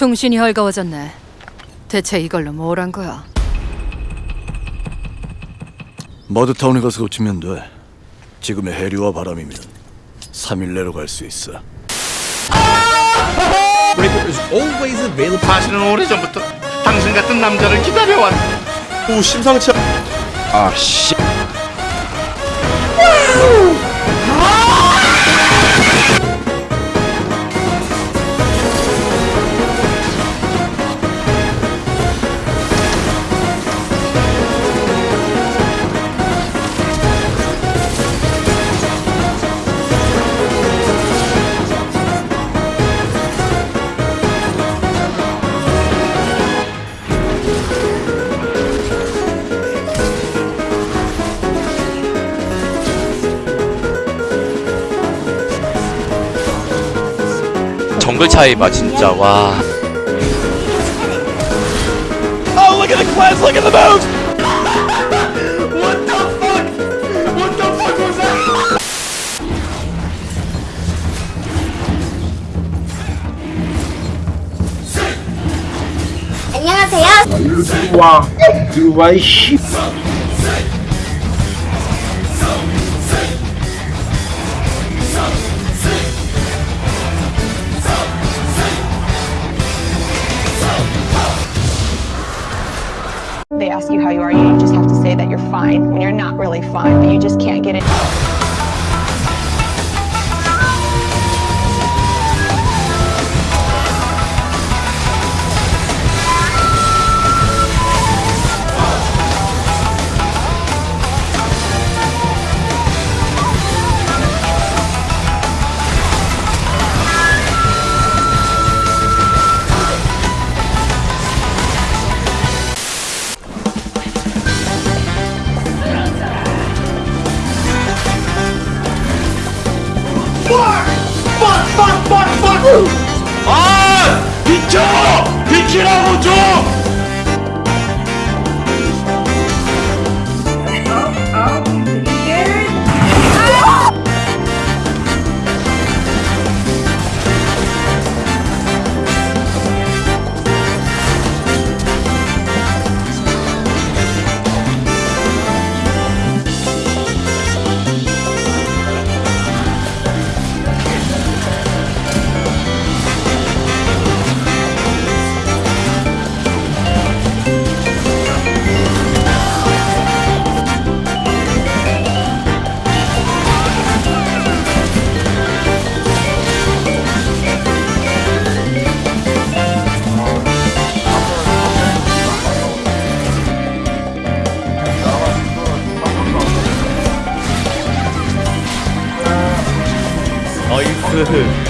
정신이 헐가워졌네. 대체 이걸로 뭘 한 거야? 머드타운에 가서 고치면 돼. 지금의 해류와 바람이면 3일 내로 갈 수 있어. Breaker is always available. 사실은 오래전부터 당신 같은 남자를 기다려왔. 오 심상치 않. 아 씨. 정글 차이 봐 진짜 와 Oh look at the class! Look at the moves! What the fuck? What the fuck was that? 안녕하세요. 와, 들어와 이씨. Ask you how you are, you just have to say that you're fine when you're not really fine, but you just can't get it. 아! 비켜! 비키라고 좀! the Who.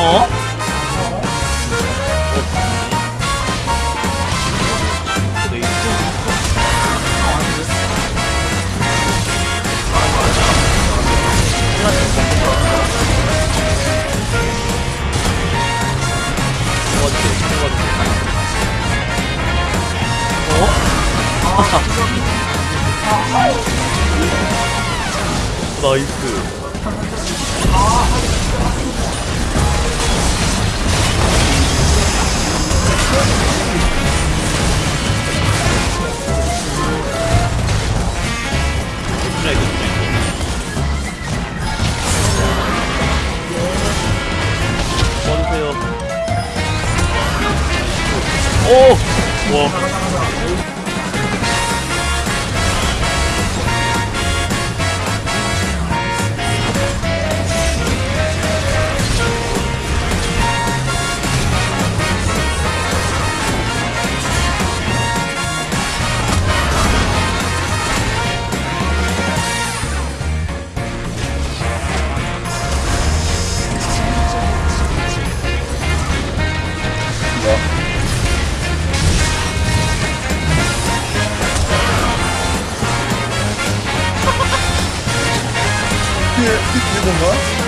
어? 어? 나이스 아, Good. C'était, c'était bon,